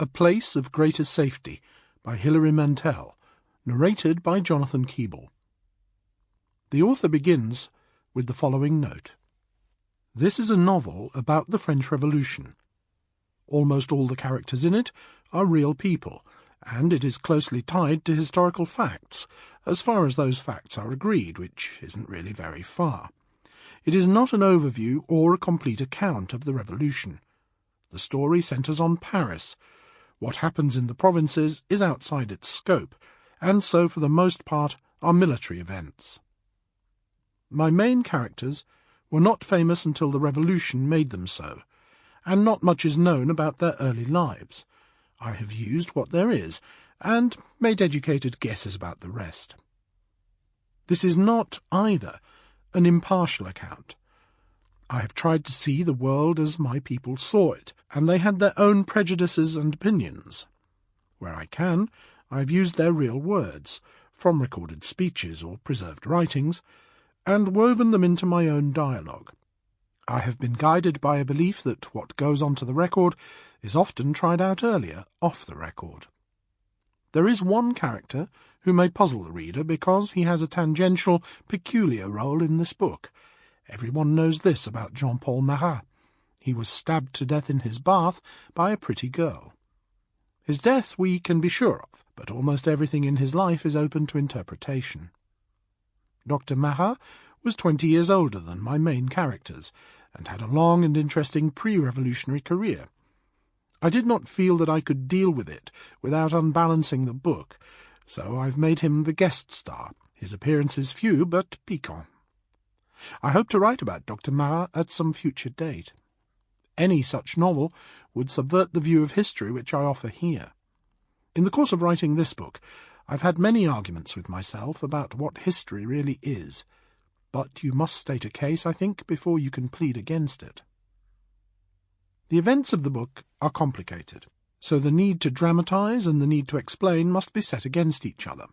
A Place of Greater Safety by Hilary Mantel, narrated by Jonathan Keeble. The author begins with the following note. This is a novel about the French Revolution. Almost all the characters in it are real people, and it is closely tied to historical facts, as far as those facts are agreed, which isn't really very far. It is not an overview or a complete account of the Revolution. The story centres on Paris. What happens in the provinces is outside its scope, and so for the most part are military events. My main characters were not famous until the Revolution made them so, and not much is known about their early lives. I have used what there is, and made educated guesses about the rest. This is not, either, an impartial account. I have tried to see the world as my people saw it, and they had their own prejudices and opinions. Where I can, I have used their real words, from recorded speeches or preserved writings, and woven them into my own dialogue. I have been guided by a belief that what goes onto the record is often tried out earlier, off the record. There is one character who may puzzle the reader because he has a tangential, peculiar role in this book. Everyone knows this about Jean-Paul Marat. He was stabbed to death in his bath by a pretty girl. His death we can be sure of, but almost everything in his life is open to interpretation. Dr. Marat was twenty years older than my main characters, and had a long and interesting pre-revolutionary career. I did not feel that I could deal with it without unbalancing the book, so I've made him the guest star, his appearances few but piquant. I hope to write about Dr. Marat at some future date. Any such novel would subvert the view of history which I offer here. In the course of writing this book, I've had many arguments with myself about what history really is, but you must state a case, I think, before you can plead against it. The events of the book are complicated, so the need to dramatize and the need to explain must be set against each other.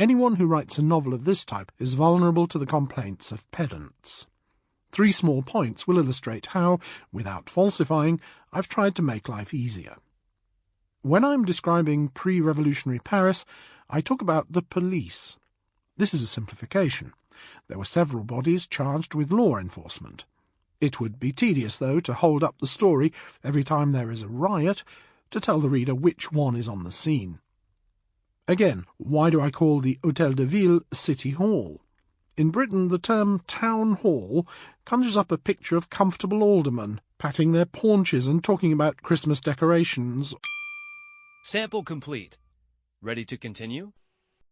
Anyone who writes a novel of this type is vulnerable to the complaints of pedants. Three small points will illustrate how, without falsifying, I've tried to make life easier. When I'm describing pre-revolutionary Paris, I talk about the police. This is a simplification. There were several bodies charged with law enforcement. It would be tedious, though, to hold up the story every time there is a riot, to tell the reader which one is on the scene. Again, why do I call the Hôtel de Ville City Hall? In Britain, the term town hall conjures up a picture of comfortable aldermen patting their paunches and talking about Christmas decorations. Sample complete. Ready to continue?